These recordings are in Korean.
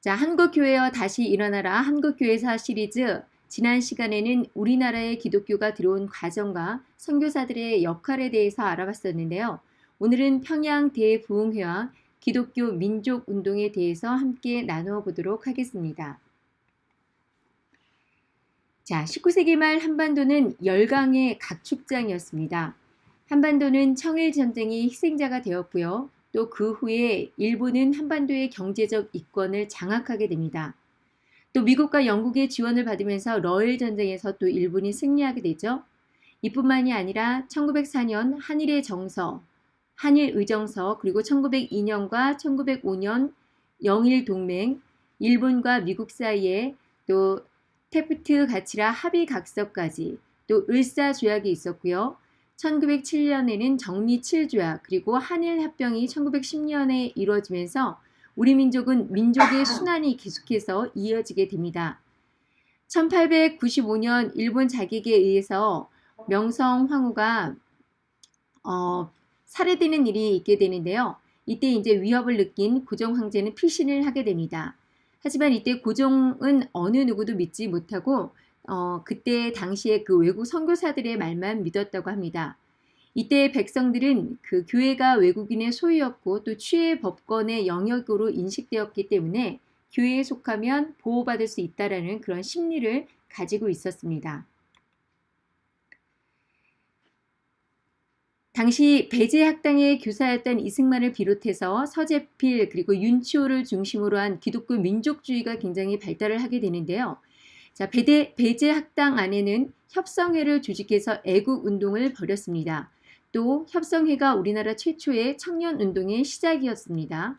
자, 한국교회여 다시 일어나라 한국교회사 시리즈 지난 시간에는 우리나라의 기독교가 들어온 과정과 선교사들의 역할에 대해서 알아봤었는데요. 오늘은 평양 대부흥회와 기독교 민족운동에 대해서 함께 나누어 보도록 하겠습니다. 자, 19세기 말 한반도는 열강의 각축장이었습니다. 한반도는 청일전쟁이 희생자가 되었고요. 또 그 후에 일본은 한반도의 경제적 이권을 장악하게 됩니다. 또 미국과 영국의 지원을 받으면서 러일 전쟁에서 또 일본이 승리하게 되죠. 이뿐만이 아니라 1904년 한일의 정서, 한일 의정서 그리고 1902년과 1905년 영일 동맹, 일본과 미국 사이에 또 테프트 가치라 합의 각서까지 또 을사 조약이 있었고요. 1907년에는 정미 7조약 그리고 한일 합병이 1910년에 이루어지면서 우리 민족은 민족의 순환이 계속해서 이어지게 됩니다. 1895년 일본 자객에 의해서 명성 황후가 어, 살해되는 일이 있게 되는데요. 이때 이제 위협을 느낀 고종 황제는 피신을 하게 됩니다. 하지만 이때 고종은 어느 누구도 믿지 못하고 어, 그때 당시에 그 외국 선교사들의 말만 믿었다고 합니다. 이때 백성들은 그 교회가 외국인의 소유였고 또 취해 법권의 영역으로 인식되었기 때문에 교회에 속하면 보호받을 수 있다라는 그런 심리를 가지고 있었습니다. 당시 배제 학당의 교사였던 이승만을 비롯해서 서재필 그리고 윤치호를 중심으로 한 기독교 민족주의가 굉장히 발달을 하게 되는데요. 자, 배대, 배제 학당 안에는 협성회를 조직해서 애국 운동을 벌였습니다. 또 협성회가 우리나라 최초의 청년 운동의 시작이었습니다.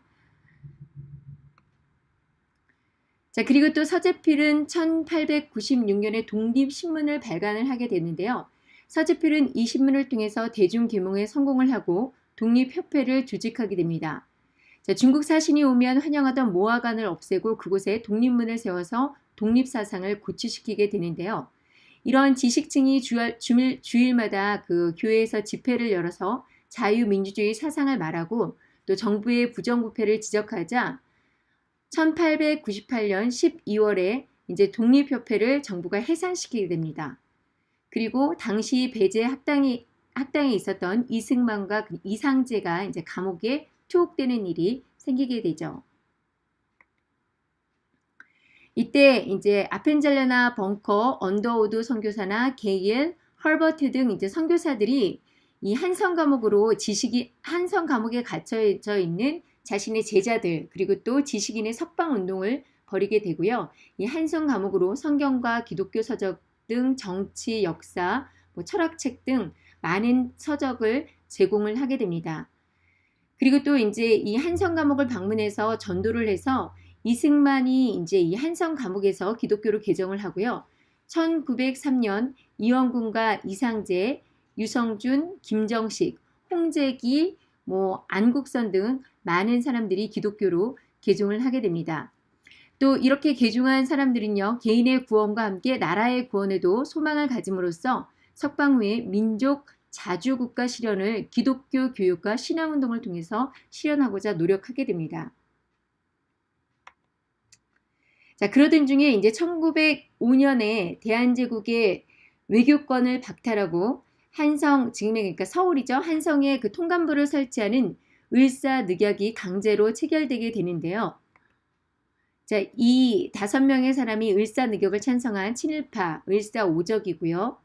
자, 그리고 또 서재필은 1896년에 독립신문을 발간을 하게 되는데요. 서재필은 이 신문을 통해서 대중계몽에 성공을 하고 독립협회를 조직하게 됩니다. 자, 중국 사신이 오면 환영하던 모화관을 없애고 그곳에 독립문을 세워서 독립사상을 고취시키게 되는데요. 이런 지식층이 주일, 주일, 주일마다 그 교회에서 집회를 열어서 자유민주주의 사상을 말하고 또 정부의 부정부패를 지적하자 1898년 12월에 이제 독립협회를 정부가 해산시키게 됩니다. 그리고 당시 배제 학당이 학당에 있었던 이승만과 그 이상재가 이제 감옥에 투옥되는 일이 생기게 되죠. 이때 이제 아펜젤러나 벙커, 언더우드 선교사나 게일, 헐버트 등 이제 선교사들이 이 한성 감옥으로 지식이 한성 감옥에 갇혀져 있는 자신의 제자들 그리고 또 지식인의 석방 운동을 벌이게 되고요. 이 한성 감옥으로 성경과 기독교 서적 등 정치, 역사, 뭐 철학책 등 많은 서적을 제공을 하게 됩니다. 그리고 또 이제 이 한성 감옥을 방문해서 전도를 해서 이승만이 이제 이 한성 감옥에서 기독교로 개정을 하고요. 1903년 이원군과 이상재, 유성준, 김정식, 홍재기, 뭐 안국선 등 많은 사람들이 기독교로 개종을 하게 됩니다. 또 이렇게 개중한 사람들은요 개인의 구원과 함께 나라의 구원에도 소망을 가짐으로써 석방 후에 민족 자주국가 실현을 기독교 교육과 신앙운동을 통해서 실현하고자 노력하게 됩니다. 자 그러던 중에 이제 1905년에 대한제국의 외교권을 박탈하고 한성 지금의 그러니까 서울이죠 한성에 그 통감부를 설치하는 을사늑약이 강제로 체결되게 되는데요. 자, 이 다섯 명의 사람이 을사늑역을 찬성한 친일파 을사오적이고요.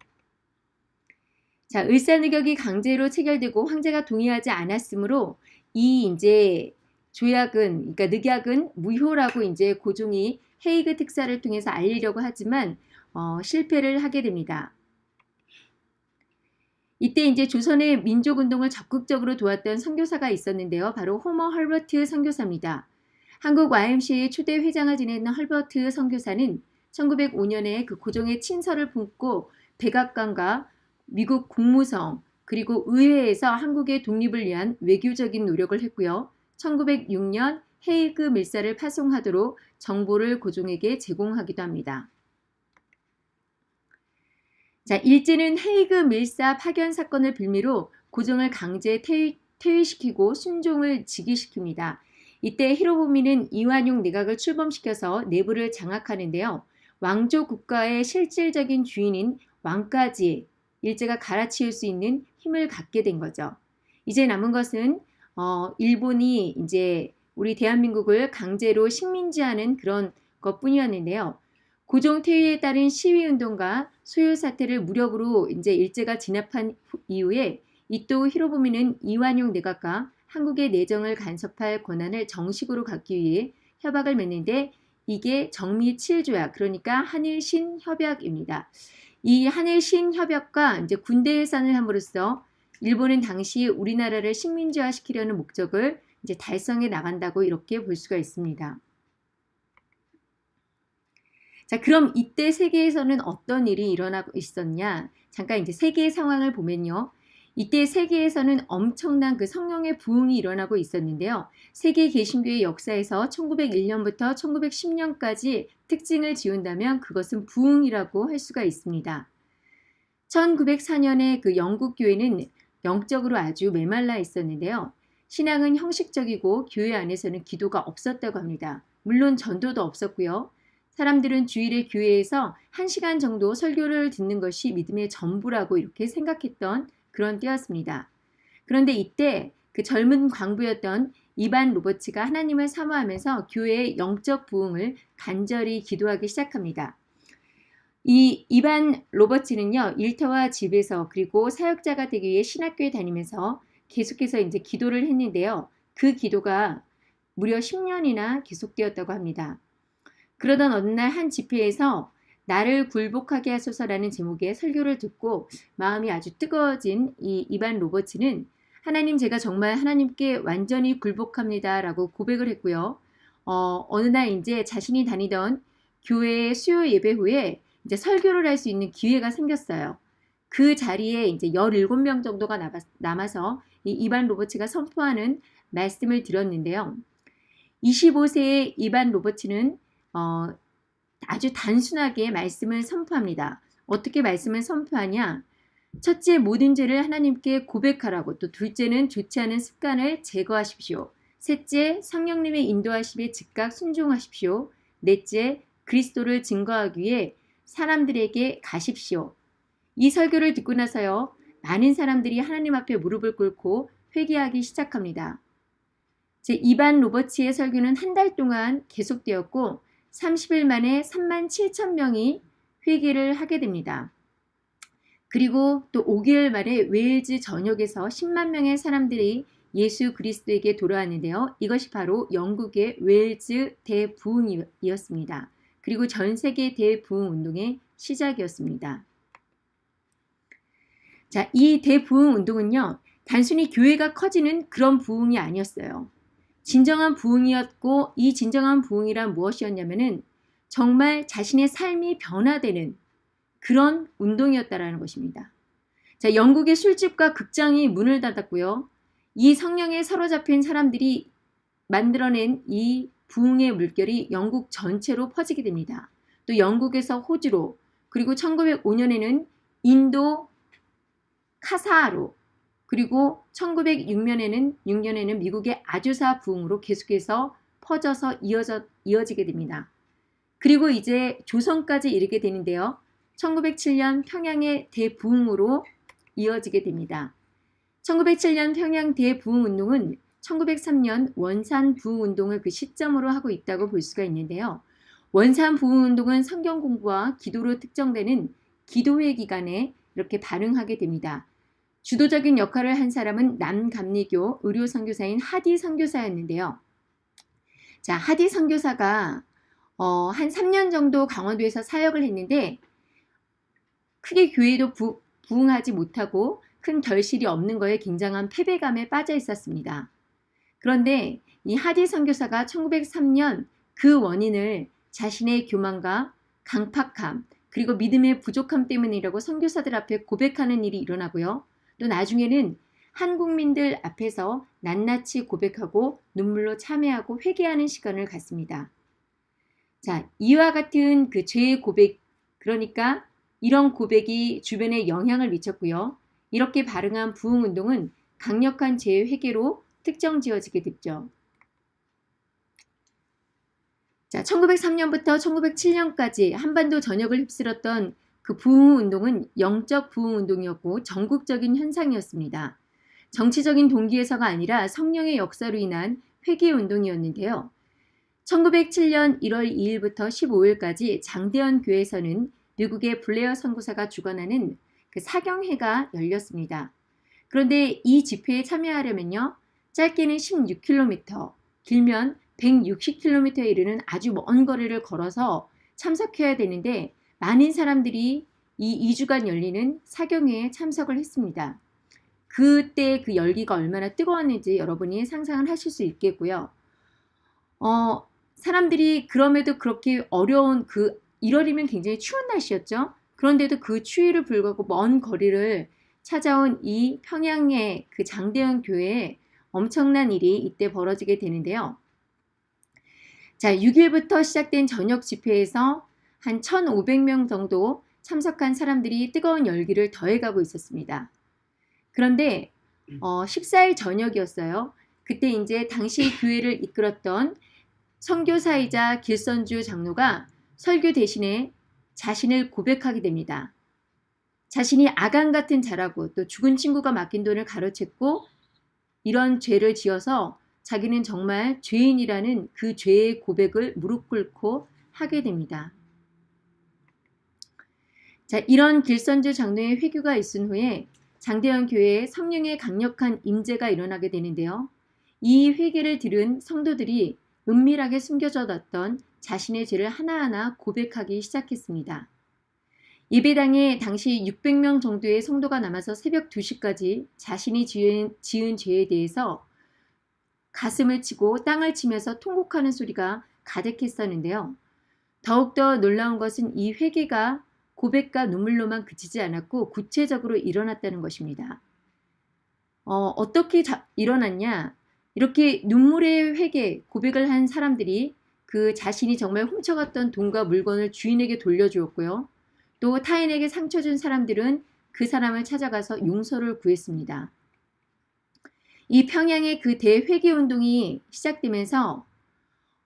자, 을사늑역이 강제로 체결되고 황제가 동의하지 않았으므로 이 이제 조약은 그러니까 늑약은 무효라고 이제 고종이 헤이그 특사를 통해서 알리려고 하지만 어, 실패를 하게 됩니다. 이때 이제 조선의 민족운동을 적극적으로 도왔던 선교사가 있었는데요. 바로 호머 헐버트 선교사입니다. 한국 YMCA의 초대 회장을 지내는 헐버트 선교사는 1905년에 그 고종의 친서를 품고 백악관과 미국 국무성 그리고 의회에서 한국의 독립을 위한 외교적인 노력을 했고요. 1906년 헤이그 밀사를 파송하도록 정보를 고종에게 제공하기도 합니다. 자, 일제는 헤이그 밀사 파견 사건을 빌미로 고종을 강제 퇴위, 퇴위시키고 순종을 직위시킵니다. 이때 히로부미는 이완용 내각을 출범시켜서 내부를 장악하는데요. 왕조 국가의 실질적인 주인인 왕까지 일제가 갈아치울 수 있는 힘을 갖게 된 거죠. 이제 남은 것은 어, 일본이 이제 우리 대한민국을 강제로 식민지하는 그런 것뿐이었는데요. 고종 퇴위에 따른 시위 운동과 소요 사태를 무력으로 이제 일제가 진압한 이후에 이토 히로부미는 이완용 내각과 한국의 내정을 간섭할 권한을 정식으로 갖기 위해 협약을 맺는데 이게 정미 7조약 그러니까 한일 신 협약입니다. 이 한일 신 협약과 이제 군대 해산을 함으로써 일본은 당시 우리나라를 식민지화 시키려는 목적을 이제 달성해 나간다고 이렇게 볼 수가 있습니다. 자, 그럼 이때 세계에서는 어떤 일이 일어나고 있었냐? 잠깐 이제 세계의 상황을 보면요. 이때 세계에서는 엄청난 그 성령의 부흥이 일어나고 있었는데요. 세계 개신교의 역사에서 1901년부터 1910년까지 특징을 지운다면 그것은 부흥이라고 할 수가 있습니다. 1904년에 그 영국 교회는 영적으로 아주 메말라 있었는데요. 신앙은 형식적이고 교회 안에서는 기도가 없었다고 합니다. 물론 전도도 없었고요. 사람들은 주일에 교회에서 1시간 정도 설교를 듣는 것이 믿음의 전부라고 이렇게 생각했던 그런 때였습니다. 그런데 이때 그 젊은 광부였던 이반 로버츠가 하나님을 사모하면서 교회의 영적 부흥을 간절히 기도하기 시작합니다. 이 이반 로버츠는요, 일터와 집에서 그리고 사역자가 되기 위해 신학교에 다니면서 계속해서 이제 기도를 했는데요. 그 기도가 무려 10년이나 계속되었다고 합니다. 그러던 어느 날 한 집회에서 나를 굴복하게 하소서라는 제목의 설교를 듣고 마음이 아주 뜨거워진 이 이반 로버츠는 하나님 제가 정말 하나님께 완전히 굴복합니다 라고 고백을 했고요. 어, 어느 날 이제 자신이 다니던 교회 수요 예배 후에 이제 설교를 할 수 있는 기회가 생겼어요. 그 자리에 이제 17명 정도가 남아서 이 이반 로버츠가 선포하는 말씀을 들었는데요. 25세의 이반 로버츠는 어, 아주 단순하게 말씀을 선포합니다. 어떻게 말씀을 선포하냐? 첫째, 모든 죄를 하나님께 고백하라고, 또 둘째는 좋지 않은 습관을 제거하십시오. 셋째, 성령님의 인도하심에 즉각 순종하십시오. 넷째, 그리스도를 증거하기 위해 사람들에게 가십시오. 이 설교를 듣고 나서요, 많은 사람들이 하나님 앞에 무릎을 꿇고 회개하기 시작합니다. 제 이반 로버츠의 설교는 한 달 동안 계속되었고 30일 만에 3만 7천 명이 회개를 하게 됩니다. 그리고 또 5개월 만에 웨일즈 전역에서 10만 명의 사람들이 예수 그리스도에게 돌아왔는데요. 이것이 바로 영국의 웨일즈 대부흥이었습니다. 그리고 전 세계 대부흥 운동의 시작이었습니다. 자, 이 대부흥 운동은요. 단순히 교회가 커지는 그런 부흥이 아니었어요. 진정한 부흥이었고 이 진정한 부흥이란 무엇이었냐면은 정말 자신의 삶이 변화되는 그런 운동이었다라는 것입니다. 자, 영국의 술집과 극장이 문을 닫았고요. 이 성령에 사로잡힌 사람들이 만들어낸 이 부흥의 물결이 영국 전체로 퍼지게 됩니다. 또 영국에서 호주로 그리고 1905년에는 인도 카사하로 그리고 1906년에는 6년에는 미국의 아주사 부흥으로 계속해서 퍼져서 이어져, 이어지게 됩니다. 그리고 이제 조선까지 이르게 되는데요. 1907년 평양의 대부흥으로 이어지게 됩니다. 1907년 평양 대부흥운동은 1903년 원산 부흥운동을 그 시점으로 하고 있다고 볼 수가 있는데요. 원산 부흥운동은 성경 공부와 기도로 특정되는 기도회 기간에 이렇게 발흥하게 됩니다. 주도적인 역할을 한 사람은 남감리교 의료 선교사인 하디 선교사였는데요. 자, 하디 선교사가 어, 한 3년 정도 강원도에서 사역을 했는데 크게 교회도 부, 부흥하지 못하고 큰 결실이 없는 거에 굉장한 패배감에 빠져 있었습니다. 그런데 이 하디 선교사가 1903년 그 원인을 자신의 교만과 강팍함 그리고 믿음의 부족함 때문이라고 선교사들 앞에 고백하는 일이 일어나고요. 또 나중에는 한국민들 앞에서 낱낱이 고백하고 눈물로 참회하고 회개하는 시간을 갖습니다. 자, 이와 같은 그 죄의 고백, 그러니까 이런 고백이 주변에 영향을 미쳤고요. 이렇게 발응한 부흥운동은 강력한 죄의 회개로 특정 지어지게 됐죠. 자, 1903년부터 1907년까지 한반도 전역을 휩쓸었던 그 부흥운동은 영적 부흥운동이었고 전국적인 현상이었습니다. 정치적인 동기에서가 아니라 성령의 역사로 인한 회개운동이었는데요. 1907년 1월 2일부터 15일까지 장대현 교회에서는 미국의 블레어 선교사가 주관하는 그 사경회가 열렸습니다. 그런데 이 집회에 참여하려면요. 짧게는 16km, 길면 160km에 이르는 아주 먼 거리를 걸어서 참석해야 되는데 많은 사람들이 이 2주간 열리는 사경회에 참석을 했습니다. 그때 그 열기가 얼마나 뜨거웠는지 여러분이 상상을 하실 수 있겠고요. 어, 사람들이 그럼에도 그렇게 어려운 그 1월이면 굉장히 추운 날씨였죠. 그런데도 그 추위를 불구하고 먼 거리를 찾아온 이 평양의 그 장대현 교회에 엄청난 일이 이때 벌어지게 되는데요. 자, 6일부터 시작된 저녁 집회에서 한 1,500명 정도 참석한 사람들이 뜨거운 열기를 더해가고 있었습니다. 그런데 어, 14일 저녁이었어요. 그때 이제 당시 교회를 이끌었던 선교사이자 길선주 장로가 설교 대신에 자신을 고백하게 됩니다. 자신이 아간 같은 자라고 또 죽은 친구가 맡긴 돈을 가로챘고 이런 죄를 지어서 자기는 정말 죄인이라는 그 죄의 고백을 무릎 꿇고 하게 됩니다. 자, 이런 길선주 장로의 회규가 있은 후에 장대현 교회에 성령의 강력한 임재가 일어나게 되는데요. 이 회개를 들은 성도들이 은밀하게 숨겨져뒀던 자신의 죄를 하나하나 고백하기 시작했습니다. 예배당에 당시 600명 정도의 성도가 남아서 새벽 2시까지 자신이 지은, 지은 죄에 대해서 가슴을 치고 땅을 치면서 통곡하는 소리가 가득했었는데요. 더욱더 놀라운 것은 이 회개가 고백과 눈물로만 그치지 않았고 구체적으로 일어났다는 것입니다. 어, 떻게 일어났냐? 이렇게 눈물의 회개, 고백을 한 사람들이 그 자신이 정말 훔쳐갔던 돈과 물건을 주인에게 돌려주었고요. 또 타인에게 상처 준 사람들은 그 사람을 찾아가서 용서를 구했습니다. 이 평양의 그 대회계 운동이 시작되면서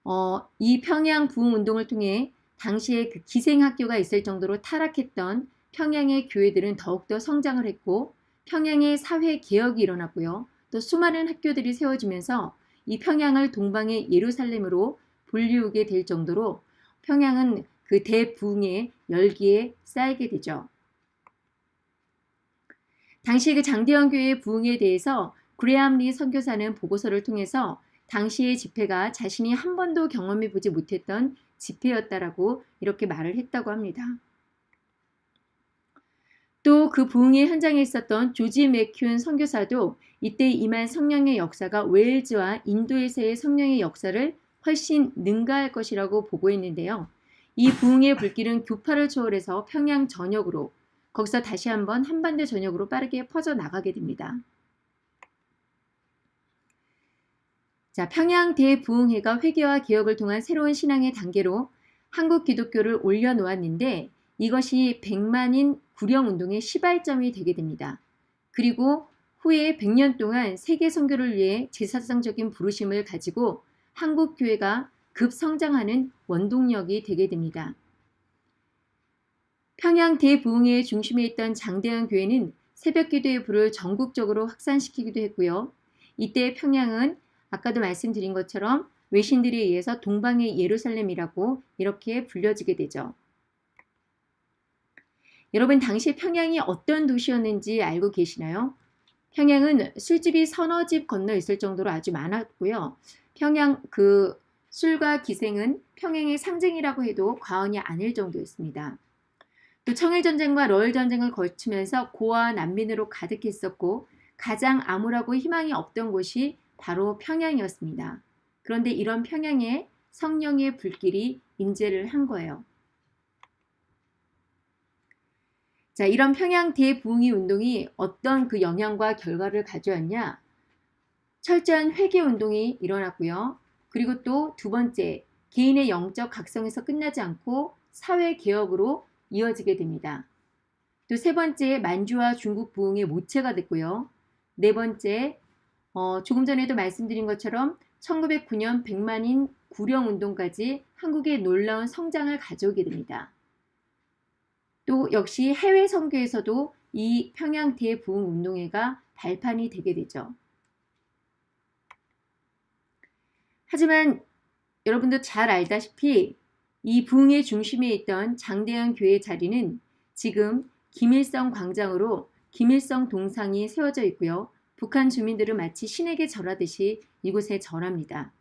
어, 이 평양 부흥 운동을 통해 당시에 그 기생학교가 있을 정도로 타락했던 평양의 교회들은 더욱더 성장을 했고 평양의 사회 개혁이 일어났고요. 또 수많은 학교들이 세워지면서 이 평양을 동방의 예루살렘으로 불리우게 될 정도로 평양은 그 대부흥의 열기에 쌓이게 되죠. 당시 그 장대현 교회의 부흥에 대해서 그레암 리 선교사는 보고서를 통해서 당시의 집회가 자신이 한 번도 경험해 보지 못했던 집회였다라고 이렇게 말을 했다고 합니다. 또 그 부흥의 현장에 있었던 조지 맥큐 선교사도 이때 임한 성령의 역사가 웨일즈와 인도에서의 성령의 역사를 훨씬 능가할 것이라고 보고했는데요. 이 부흥의 불길은 교파를 초월해서 평양 전역으로 거기서 다시 한번 한반도 전역으로 빠르게 퍼져나가게 됩니다. 자, 평양 대부흥회가 회개와 개혁을 통한 새로운 신앙의 단계로 한국 기독교를 올려놓았는데 이것이 백만인 구령운동의 시발점이 되게 됩니다. 그리고 후에 100년 동안 세계 선교를 위해 제사상적인 부르심을 가지고 한국 교회가 급성장하는 원동력이 되게 됩니다. 평양 대부흥회의 중심에 있던 장대현 교회는 새벽 기도의 불을 전국적으로 확산시키기도 했고요. 이때 평양은 아까도 말씀드린 것처럼 외신들에 의해서 동방의 예루살렘이라고 이렇게 불려지게 되죠. 여러분 당시 평양이 어떤 도시였는지 알고 계시나요? 평양은 술집이 서너 집 건너 있을 정도로 아주 많았고요. 평양 그 술과 기생은 평양의 상징이라고 해도 과언이 아닐 정도였습니다. 또 청일전쟁과 러일전쟁을 거치면서 고아 난민으로 가득했었고 가장 암울하고 희망이 없던 곳이 바로 평양이었습니다. 그런데 이런 평양에 성령의 불길이 임재를 한 거예요. 자, 이런 평양 대부흥이 운동이 어떤 그 영향과 결과를 가져왔냐? 철저한 회개 운동이 일어났고요. 그리고 또 두 번째, 개인의 영적 각성에서 끝나지 않고 사회 개혁으로 이어지게 됩니다. 또 세 번째, 만주와 중국 부흥의 모체가 됐고요. 네 번째, 어, 조금 전에도 말씀드린 것처럼 1909년 백만인 구령운동까지 한국에 놀라운 성장을 가져오게 됩니다. 또 역시 해외 선교에서도 이 평양 대부흥운동회가 발판이 되게 되죠. 하지만 여러분도 잘 알다시피 이 부흥의 중심에 있던 장대현 교회 자리는 지금 김일성 광장으로 김일성 동상이 세워져 있고요. 북한 주민들은 마치 신에게 절하듯이 이곳에 절합니다.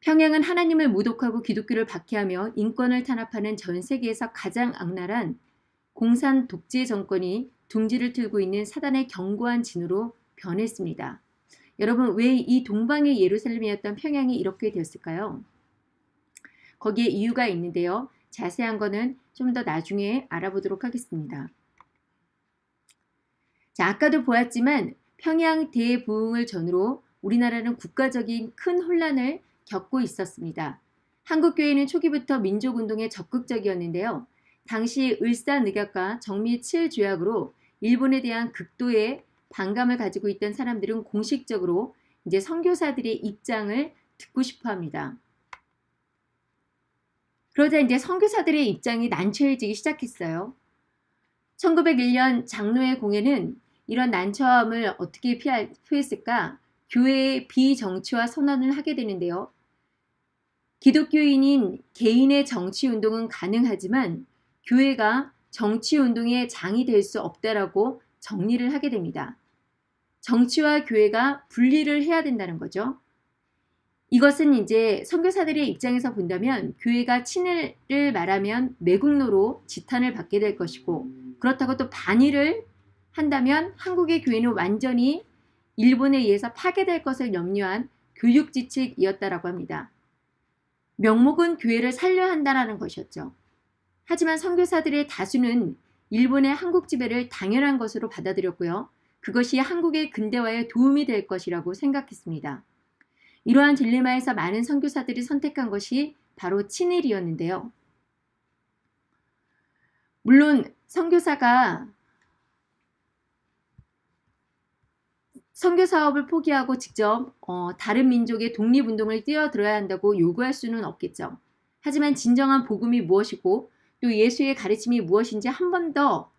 평양은 하나님을 모독하고 기독교를 박해하며 인권을 탄압하는 전 세계에서 가장 악랄한 공산 독재 정권이 둥지를 틀고 있는 사단의 견고한 진으로 변했습니다. 여러분 왜 이 동방의 예루살렘이었던 평양이 이렇게 되었을까요? 거기에 이유가 있는데요. 자세한 거는 좀 더 나중에 알아보도록 하겠습니다. 자, 아까도 보았지만 평양 대부흥을 전후로 우리나라는 국가적인 큰 혼란을 겪고 있었습니다. 한국교회는 초기부터 민족운동에 적극적이었는데요. 당시 을사늑약과 정미7 조약으로 일본에 대한 극도의 반감을 가지고 있던 사람들은 공식적으로 이제 선교사들의 입장을 듣고 싶어 합니다. 그러자 이제 선교사들의 입장이 난처해지기 시작했어요. 1901년 장로의 공예는 이런 난처함을 어떻게 피할, 피했을까? 교회의 비정치화 선언을 하게 되는데요. 기독교인인 개인의 정치 운동은 가능하지만 교회가 정치 운동의 장이 될 수 없다라고 정리를 하게 됩니다. 정치와 교회가 분리를 해야 된다는 거죠. 이것은 이제 선교사들의 입장에서 본다면 교회가 친일을 말하면 매국노로 지탄을 받게 될 것이고 그렇다고 또 반일을 한다면 한국의 교회는 완전히 일본에 의해서 파괴될 것을 염려한 교육지책이었다라고 합니다. 명목은 교회를 살려야 한다는 것이었죠. 하지만 선교사들의 다수는 일본의 한국 지배를 당연한 것으로 받아들였고요. 그것이 한국의 근대화에 도움이 될 것이라고 생각했습니다. 이러한 딜레마에서 많은 선교사들이 선택한 것이 바로 친일이었는데요. 물론 선교사가 선교 사업을 포기하고 직접 어, 다른 민족의 독립운동을 뛰어들어야 한다고 요구할 수는 없겠죠. 하지만 진정한 복음이 무엇이고 또 예수의 가르침이 무엇인지 한 번 더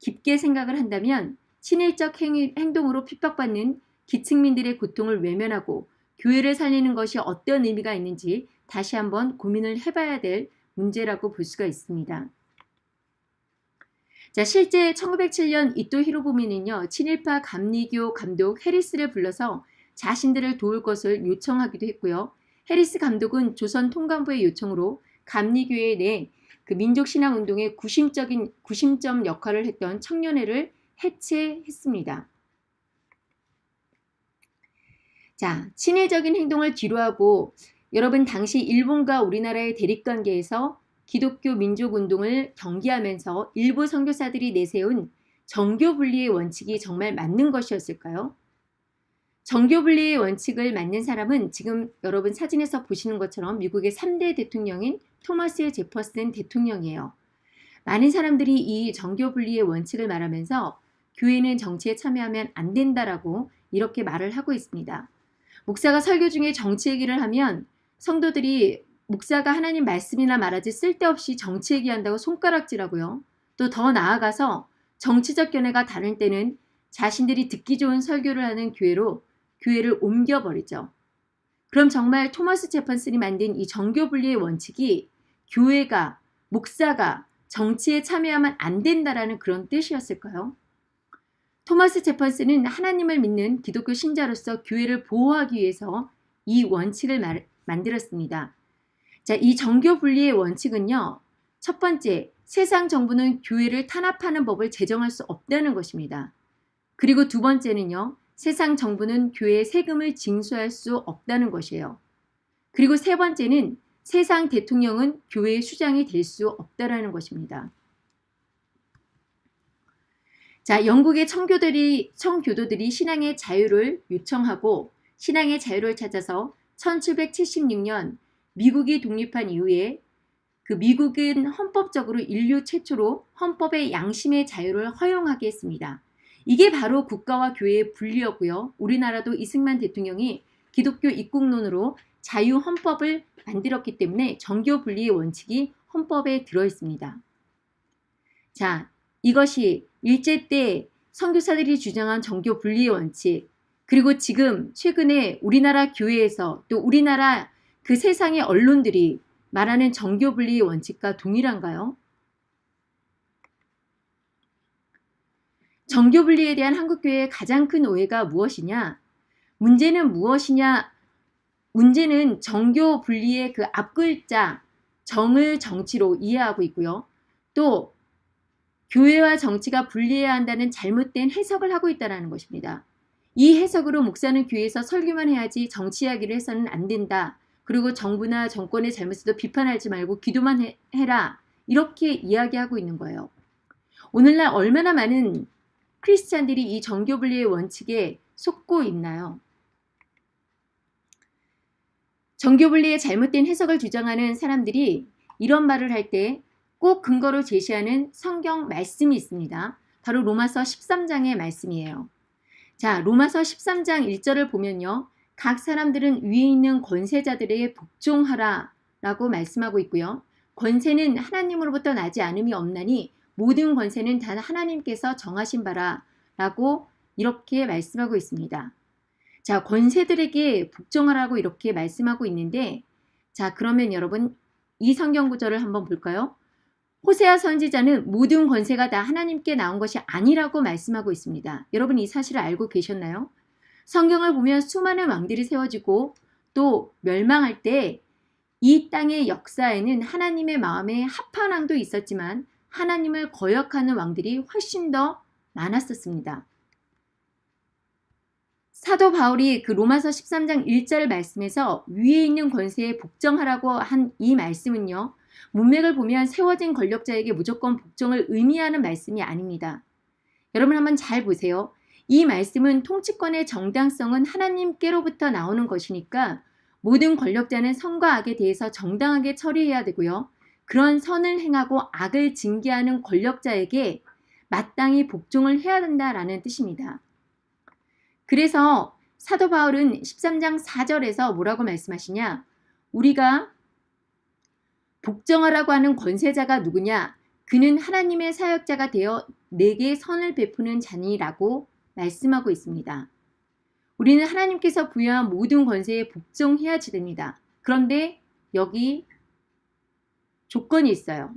깊게 생각을 한다면 친일적 행동으로 핍박받는 기층민들의 고통을 외면하고 교회를 살리는 것이 어떤 의미가 있는지 다시 한번 고민을 해봐야 될 문제라고 볼 수가 있습니다. 자, 실제 1907년 이토 히로부미는요, 친일파 감리교 감독 해리스를 불러서 자신들을 도울 것을 요청하기도 했고요. 해리스 감독은 조선 통감부의 요청으로 감리교회 내 그 민족신앙운동의 구심적인 구심점 역할을 했던 청년회를 해체했습니다. 자, 친일적인 행동을 뒤로하고 여러분 당시 일본과 우리나라의 대립관계에서 기독교 민족운동을 경계하면서 일부 선교사들이 내세운 정교분리의 원칙이 정말 맞는 것이었을까요? 정교분리의 원칙을 맞는 사람은 지금 여러분 사진에서 보시는 것처럼 미국의 3대 대통령인 토마스 제퍼슨 대통령이에요. 많은 사람들이 이 정교분리의 원칙을 말하면서 교회는 정치에 참여하면 안 된다라고 이렇게 말을 하고 있습니다. 목사가 설교 중에 정치 얘기를 하면 성도들이 목사가 하나님 말씀이나 말하지 쓸데없이 정치 얘기한다고 손가락질하고요. 또 더 나아가서 정치적 견해가 다를 때는 자신들이 듣기 좋은 설교를 하는 교회로 교회를 옮겨버리죠. 그럼 정말 토마스 제판슨이 만든 이 정교 분리의 원칙이 교회가 목사가 정치에 참여하면 안 된다라는 그런 뜻이었을까요? 토마스 제판슨은 하나님을 믿는 기독교 신자로서 교회를 보호하기 위해서 이 원칙을 말, 만들었습니다. 자, 이 정교 분리의 원칙은요. 첫 번째, 세상 정부는 교회를 탄압하는 법을 제정할 수 없다는 것입니다. 그리고 두 번째는요. 세상 정부는 교회의 세금을 징수할 수 없다는 것이에요. 그리고 세 번째는 세상 대통령은 교회의 수장이 될 수 없다라는 것입니다. 자, 영국의 청교들이, 청교도들이 신앙의 자유를 요청하고 신앙의 자유를 찾아서 1776년 미국이 독립한 이후에 그 미국은 헌법적으로 인류 최초로 헌법의 양심의 자유를 허용하게 했습니다. 이게 바로 국가와 교회의 분리였고요. 우리나라도 이승만 대통령이 기독교 입국론으로 자유 헌법을 만들었기 때문에 정교 분리의 원칙이 헌법에 들어 있습니다. 자, 이것이 일제 때 선교사들이 주장한 정교 분리의 원칙, 그리고 지금 최근에 우리나라 교회에서 또 우리나라 그 세상의 언론들이 말하는 정교 분리의 원칙과 동일한가요? 정교 분리에 대한 한국교회의 가장 큰 오해가 무엇이냐? 문제는 무엇이냐? 문제는 정교 분리의 그 앞글자 정을 정치로 이해하고 있고요. 또 교회와 정치가 분리해야 한다는 잘못된 해석을 하고 있다는 것입니다. 이 해석으로 목사는 교회에서 설교만 해야지 정치 이야기를 해서는 안 된다. 그리고 정부나 정권의 잘못을 비판하지 말고 기도만 해, 해라. 이렇게 이야기하고 있는 거예요. 오늘날 얼마나 많은 크리스찬들이 이 정교 분리의 원칙에 속고 있나요? 정교 분리의 잘못된 해석을 주장하는 사람들이 이런 말을 할 때 꼭 근거로 제시하는 성경 말씀이 있습니다. 바로 로마서 13장의 말씀이에요. 자, 로마서 13장 1절을 보면요. 각 사람들은 위에 있는 권세자들에게 복종하라 라고 말씀하고 있고요. 권세는 하나님으로부터 나지 않음이 없나니 모든 권세는 단 하나님께서 정하신 바라 라고 이렇게 말씀하고 있습니다. 자, 권세들에게 복종하라고 이렇게 말씀하고 있는데 자, 그러면 여러분 이 성경 구절을 한번 볼까요? 호세아 선지자는 모든 권세가 다 하나님께 나온 것이 아니라고 말씀하고 있습니다. 여러분 이 사실을 알고 계셨나요? 성경을 보면 수많은 왕들이 세워지고 또 멸망할 때 이 땅의 역사에는 하나님의 마음에 합한 왕도 있었지만 하나님을 거역하는 왕들이 훨씬 더 많았었습니다. 사도 바울이 그 로마서 13장 1절 말씀에서 위에 있는 권세에 복종하라고 한 이 말씀은요. 문맥을 보면 세워진 권력자에게 무조건 복종을 의미하는 말씀이 아닙니다. 여러분 한번 잘 보세요. 이 말씀은 통치권의 정당성은 하나님께로부터 나오는 것이니까 모든 권력자는 선과 악에 대해서 정당하게 처리해야 되고요. 그런 선을 행하고 악을 징계하는 권력자에게 마땅히 복종을 해야 된다라는 뜻입니다. 그래서 사도 바울은 13장 4절에서 뭐라고 말씀하시냐? 우리가 복종하라고 하는 권세자가 누구냐? 그는 하나님의 사역자가 되어 내게 선을 베푸는 자니라고 말씀하고 있습니다. 우리는 하나님께서 부여한 모든 권세에 복종해야지 됩니다. 그런데 여기 조건이 있어요.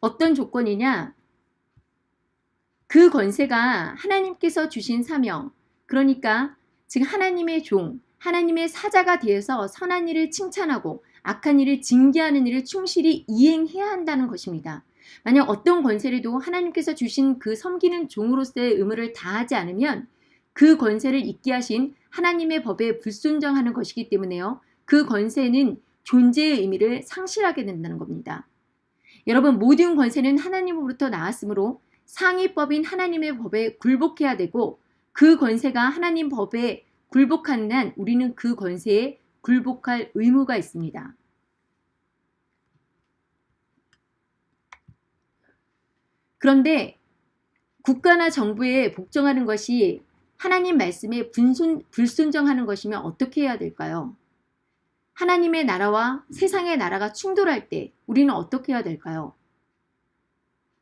어떤 조건이냐? 그 권세가 하나님께서 주신 사명, 그러니까 즉 하나님의 종, 하나님의 사자가 되어서 선한 일을 칭찬하고 악한 일을 징계하는 일을 충실히 이행해야 한다는 것입니다. 만약 어떤 권세라도 하나님께서 주신 그 섬기는 종으로서의 의무를 다하지 않으면 그 권세를 잊게 하신 하나님의 법에 불순정하는 것이기 때문에요. 그 권세는 존재의 의미를 상실하게 된다는 겁니다. 여러분 모든 권세는 하나님으로부터 나왔으므로 상위법인 하나님의 법에 굴복해야 되고 그 권세가 하나님 법에 굴복하는 한 우리는 그 권세에 굴복할 의무가 있습니다. 그런데 국가나 정부에 복종하는 것이 하나님 말씀에 분순, 불순정하는 것이면 어떻게 해야 될까요? 하나님의 나라와 세상의 나라가 충돌할 때 우리는 어떻게 해야 될까요?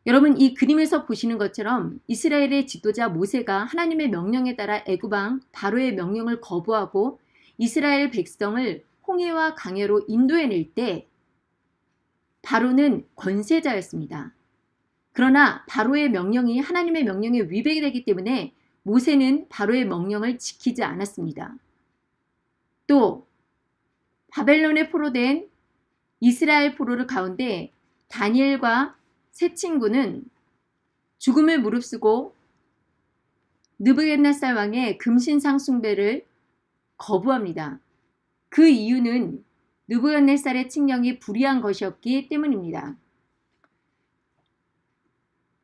여러분 이 그림에서 보시는 것처럼 이스라엘의 지도자 모세가 하나님의 명령에 따라 애굽왕 바로의 명령을 거부하고 이스라엘 백성을 홍해와 강해로 인도해낼 때 바로는 권세자였습니다. 그러나 바로의 명령이 하나님의 명령에 위배가 되기 때문에 모세는 바로의 명령을 지키지 않았습니다. 또 바벨론에 포로된 이스라엘 포로를 가운데 다니엘과 세 친구는 죽음을 무릅쓰고 느부겟네살 왕의 금신상 숭배를 거부합니다. 그 이유는 느부갓네살의 칙령이 불의한 것이었기 때문입니다.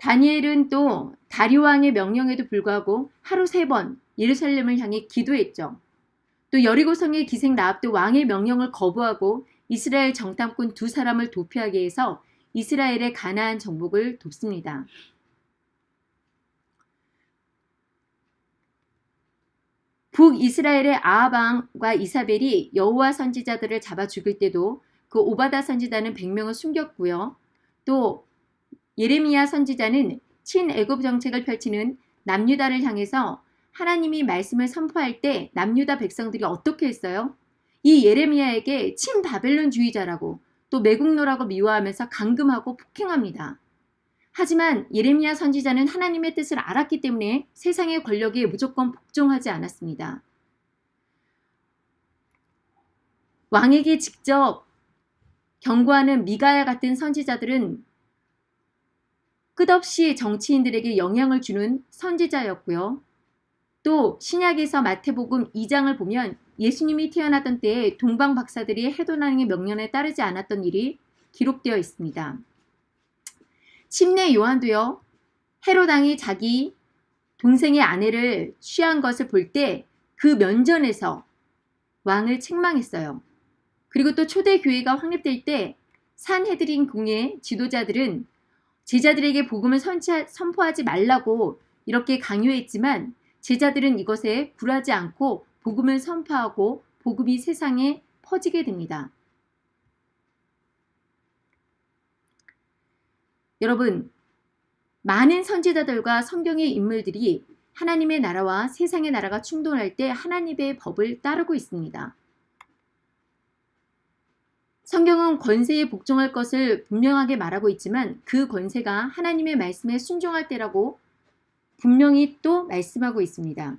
다니엘은 또 다리오 왕의 명령에도 불구하고 하루 세 번 예루살렘을 향해 기도했죠. 또 여리고성의 기생 라합도 왕의 명령을 거부하고 이스라엘 정탐꾼 두 사람을 도피하게 해서 이스라엘의 가나안 정복을 돕습니다. 북이스라엘의 아하방과 이사벨이 여호와 선지자들을 잡아 죽일 때도 그 오바다 선지자는 100명을 숨겼고요. 또 예레미야 선지자는 친애굽 정책을 펼치는 남유다를 향해서 하나님이 말씀을 선포할 때 남유다 백성들이 어떻게 했어요? 이 예레미야에게 친바벨론주의자라고 또 매국노라고 미워하면서 강금하고 폭행합니다. 하지만 예레미야 선지자는 하나님의 뜻을 알았기 때문에 세상의 권력에 무조건 복종하지 않았습니다. 왕에게 직접 경고하는 미가야 같은 선지자들은 끝없이 정치인들에게 영향을 주는 선지자였고요. 또 신약에서 마태복음 2장을 보면 예수님이 태어나던 때에 동방 박사들이 헤도나의 명령에 따르지 않았던 일이 기록되어 있습니다. 침례 요한도요. 헤로당이 자기 동생의 아내를 취한 것을 볼 때 그 면전에서 왕을 책망했어요. 그리고 또 초대 교회가 확립될 때 산헤드린 궁의 지도자들은 제자들에게 복음을 선포하지 말라고 이렇게 강요했지만 제자들은 이것에 굴하지 않고 복음을 선포하고 복음이 세상에 퍼지게 됩니다. 여러분, 많은 선지자들과 성경의 인물들이 하나님의 나라와 세상의 나라가 충돌할 때 하나님의 법을 따르고 있습니다. 성경은 권세에 복종할 것을 분명하게 말하고 있지만 그 권세가 하나님의 말씀에 순종할 때라고 분명히 또 말씀하고 있습니다.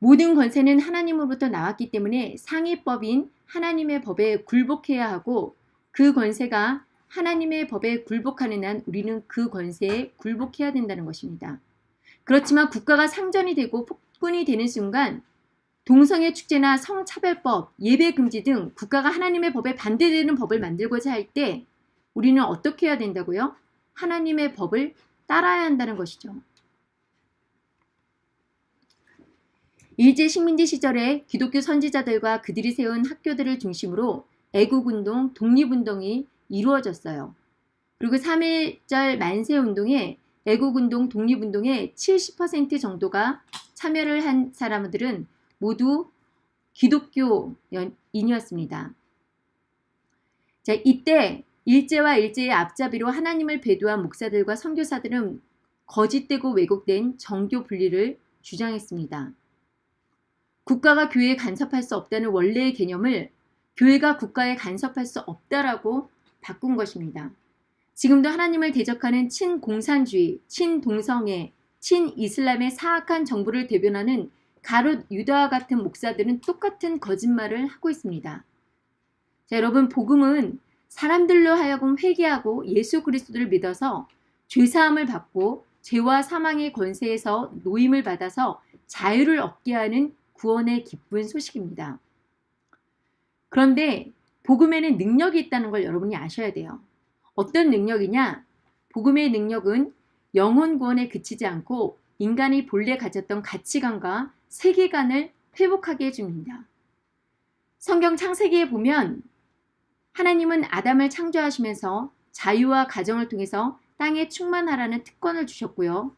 모든 권세는 하나님으로부터 나왔기 때문에 상위법인 하나님의 법에 굴복해야 하고 그 권세가 하나님의 법에 굴복하는 한 우리는 그 권세에 굴복해야 된다는 것입니다. 그렇지만 국가가 상전이 되고 폭군이 되는 순간 동성애 축제나 성차별법, 예배 금지 등 국가가 하나님의 법에 반대되는 법을 만들고자 할 때 우리는 어떻게 해야 된다고요? 하나님의 법을 따라야 한다는 것이죠. 일제 식민지 시절에 기독교 선지자들과 그들이 세운 학교들을 중심으로 애국운동, 독립운동이 이루어졌어요. 그리고 3.1절 만세운동에 애국운동, 독립운동의 70% 정도가 참여를 한 사람들은 모두 기독교인이었습니다. 자, 이때 일제와 일제의 앞잡이로 하나님을 배도한 목사들과 선교사들은 거짓되고 왜곡된 정교 분리를 주장했습니다. 국가가 교회에 간섭할 수 없다는 원래의 개념을 교회가 국가에 간섭할 수 없다라고 바꾼 것입니다. 지금도 하나님을 대적하는 친공산주의, 친동성애, 친이슬람의 사악한 정부를 대변하는 가롯 유다와 같은 목사들은 똑같은 거짓말을 하고 있습니다. 자, 여러분 복음은 사람들로 하여금 회개하고 예수 그리스도를 믿어서 죄사함을 받고 죄와 사망의 권세에서 노임을 받아서 자유를 얻게 하는 구원의 기쁜 소식입니다. 그런데 복음에는 능력이 있다는 걸 여러분이 아셔야 돼요. 어떤 능력이냐? 복음의 능력은 영혼 구원에 그치지 않고 인간이 본래 가졌던 가치관과 세계관을 회복하게 해줍니다. 성경 창세기에 보면 하나님은 아담을 창조하시면서 자유와 가정을 통해서 땅에 충만하라는 특권을 주셨고요.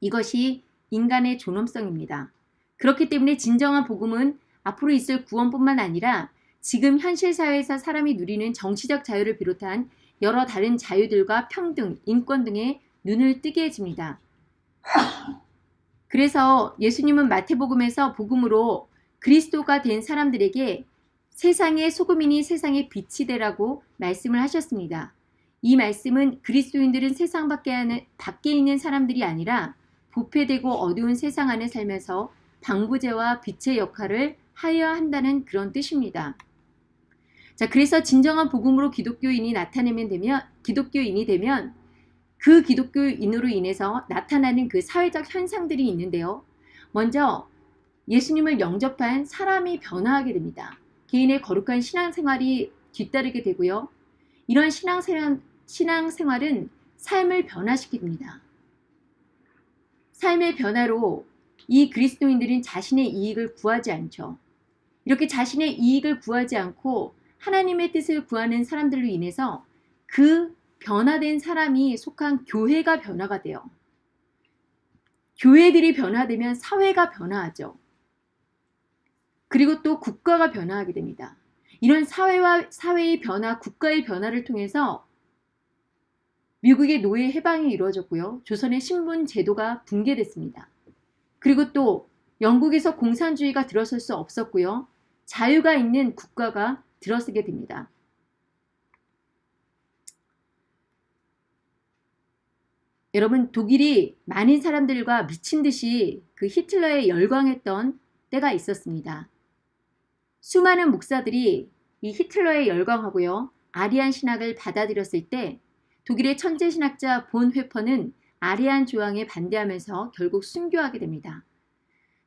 이것이 인간의 존엄성입니다. 그렇기 때문에 진정한 복음은 앞으로 있을 구원뿐만 아니라 지금 현실 사회에서 사람이 누리는 정치적 자유를 비롯한 여러 다른 자유들과 평등, 인권 등의 눈을 뜨게 해줍니다. 그래서 예수님은 마태복음에서 복음으로 그리스도가 된 사람들에게 세상의 소금이니 세상의 빛이 되라고 말씀을 하셨습니다. 이 말씀은 그리스도인들은 세상 밖에, 밖에 있는 사람들이 아니라 부패되고 어두운 세상 안에 살면서 방부제와 빛의 역할을 하여야 한다는 그런 뜻입니다. 자, 그래서 진정한 복음으로 기독교인이 나타내면 되면 기독교인이 되면 그 기독교인으로 인해서 나타나는 그 사회적 현상들이 있는데요. 먼저 예수님을 영접한 사람이 변화하게 됩니다. 개인의 거룩한 신앙생활이 뒤따르게 되고요. 이런 신앙생활, 신앙생활은 삶을 변화시킵니다. 삶의 변화로 이 그리스도인들은 자신의 이익을 구하지 않죠. 이렇게 자신의 이익을 구하지 않고 하나님의 뜻을 구하는 사람들로 인해서 그 변화된 사람이 속한 교회가 변화가 돼요. 교회들이 변화되면 사회가 변화하죠. 그리고 또 국가가 변화하게 됩니다. 이런 사회와 사회의 변화, 국가의 변화를 통해서 미국의 노예 해방이 이루어졌고요. 조선의 신분 제도가 붕괴됐습니다. 그리고 또 영국에서 공산주의가 들어설 수 없었고요. 자유가 있는 국가가 들어서게 됩니다. 여러분 독일이 많은 사람들과 미친 듯이 그 히틀러에 열광했던 때가 있었습니다. 수많은 목사들이 이 히틀러에 열광하고요. 아리안 신학을 받아들였을 때 독일의 천재 신학자 본 회퍼는 아리안 조항에 반대하면서 결국 순교하게 됩니다.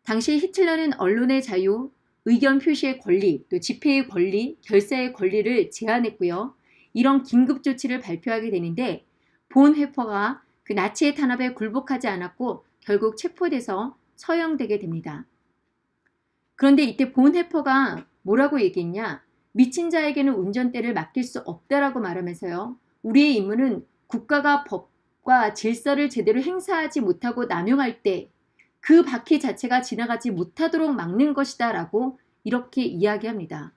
당시 히틀러는 언론의 자유, 의견 표시의 권리, 또 집회의 권리, 결사의 권리를 제한했고요. 이런 긴급 조치를 발표하게 되는데 본 회퍼가 그 나치의 탄압에 굴복하지 않았고 결국 체포돼서 처형되게 됩니다. 그런데 이때 본 해퍼가 뭐라고 얘기했냐? 미친 자에게는 운전대를 맡길 수 없다라고 말하면서요. 우리의 임무는 국가가 법과 질서를 제대로 행사하지 못하고 남용할 때 그 바퀴 자체가 지나가지 못하도록 막는 것이다 라고 이렇게 이야기합니다.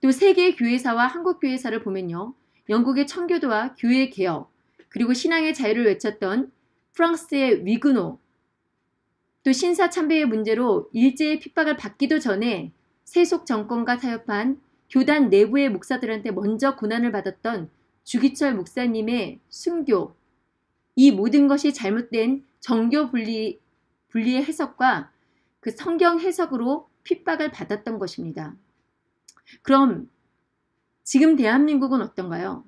또 세계 교회사와 한국 교회사를 보면요. 영국의 청교도와 교회 개혁, 그리고 신앙의 자유를 외쳤던 프랑스의 위그노, 또 신사 참배의 문제로 일제의 핍박을 받기도 전에 세속 정권과 타협한 교단 내부의 목사들한테 먼저 고난을 받았던 주기철 목사님의 순교, 이 모든 것이 잘못된 정교 분리, 분리의 해석과 그 성경 해석으로 핍박을 받았던 것입니다. 그럼 지금 대한민국은 어떤가요?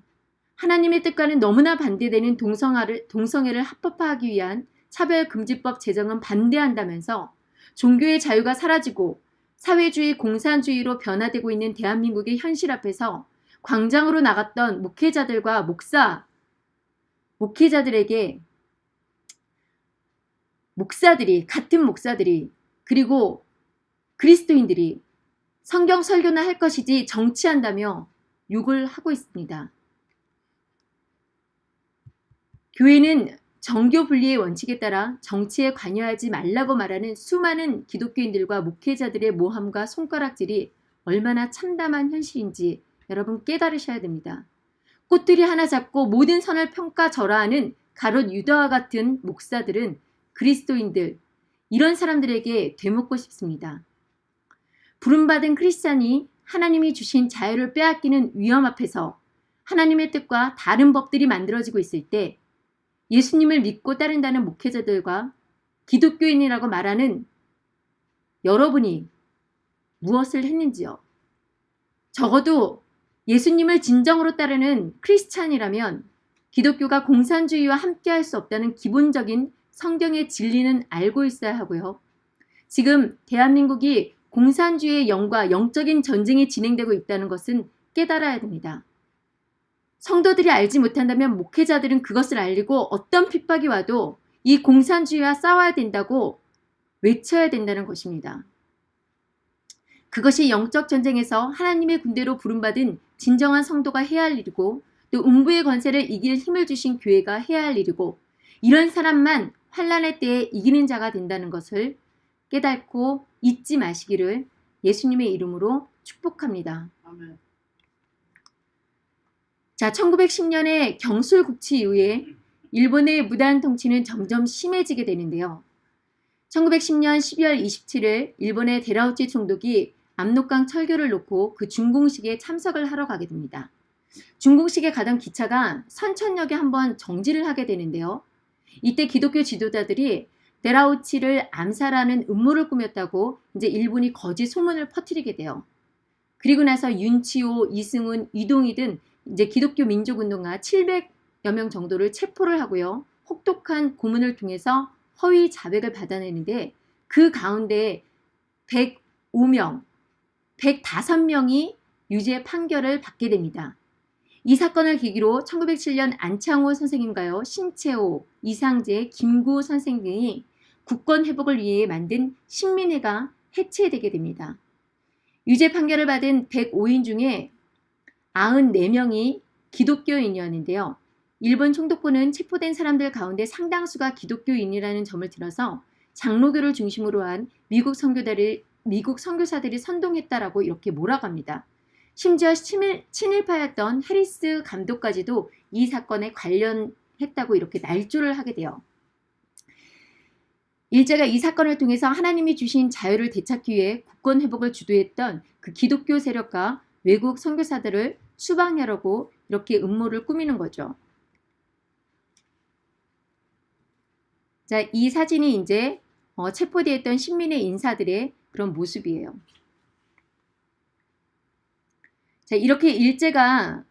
하나님의 뜻과는 너무나 반대되는 동성화를, 동성애를 합법화하기 위한 차별금지법 제정은 반대한다면서 종교의 자유가 사라지고 사회주의 공산주의로 변화되고 있는 대한민국의 현실 앞에서 광장으로 나갔던 목회자들과 목사, 목회자들에게 목사들이, 같은 목사들이, 그리고 그리스도인들이 성경 설교나 할 것이지 정치한다며 욕을 하고 있습니다. 교회는 정교 분리의 원칙에 따라 정치에 관여하지 말라고 말하는 수많은 기독교인들과 목회자들의 모함과 손가락질이 얼마나 참담한 현실인지 여러분 깨달으셔야 됩니다. 꽃들이 하나 잡고 모든 선을 평가 절하하는 가롯 유다와 같은 목사들은 그리스도인들 이런 사람들에게 되묻고 싶습니다. 부름받은 크리스찬이 하나님이 주신 자유를 빼앗기는 위험 앞에서 하나님의 뜻과 다른 법들이 만들어지고 있을 때 예수님을 믿고 따른다는 목회자들과 기독교인이라고 말하는 여러분이 무엇을 했는지요? 적어도 예수님을 진정으로 따르는 크리스찬이라면 기독교가 공산주의와 함께할 수 없다는 기본적인 성경의 진리는 알고 있어야 하고요. 지금 대한민국이 공산주의의 영과 영적인 전쟁이 진행되고 있다는 것은 깨달아야 됩니다. 성도들이 알지 못한다면 목회자들은 그것을 알리고 어떤 핍박이 와도 이 공산주의와 싸워야 된다고 외쳐야 된다는 것입니다. 그것이 영적 전쟁에서 하나님의 군대로 부름받은 진정한 성도가 해야 할 일이고 또 음부의 권세를 이길 힘을 주신 교회가 해야 할 일이고 이런 사람만 환란의 때에 이기는 자가 된다는 것을 깨닫고 잊지 마시기를 예수님의 이름으로 축복합니다. 아멘. 자, 1910년에 경술 국치 이후에 일본의 무단 통치는 점점 심해지게 되는데요. 1910년 12월 27일 일본의 데라우치 총독이 압록강 철교를 놓고 그 준공식에 참석을 하러 가게 됩니다. 준공식에 가던 기차가 선천역에 한번 정지를 하게 되는데요. 이때 기독교 지도자들이 데라우치를 암살하는 음모를 꾸몄다고 이제 일본이 거짓 소문을 퍼뜨리게 돼요. 그리고 나서 윤치호, 이승훈, 이동희 등 이제 기독교 민족운동가 700여 명 정도를 체포를 하고요. 혹독한 고문을 통해서 허위 자백을 받아내는데 그 가운데 105명, 105명이 유죄 판결을 받게 됩니다. 이 사건을 계기로 1907년 안창호 선생님과요, 신채호, 이상재, 김구 선생 등이 국권 회복을 위해 만든 신민회가 해체되게 됩니다. 유죄 판결을 받은 105인 중에 94명이 기독교인이었는데요. 일본 총독부는 체포된 사람들 가운데 상당수가 기독교인이라는 점을 들어서 장로교를 중심으로 한 미국 선교사들이, 미국 선교사들이 선동했다라고 이렇게 몰아갑니다. 심지어 친일, 친일파였던 해리스 감독까지도 이 사건에 관련했다고 이렇게 날조를 하게 돼요. 일제가 이 사건을 통해서 하나님이 주신 자유를 되찾기 위해 국권 회복을 주도했던 그 기독교 세력과 외국 선교사들을 수방하려고 이렇게 음모를 꾸미는 거죠. 자, 이 사진이 이제 어, 체포되었던 신민의 인사들의 그런 모습이에요. 자, 이렇게 일제가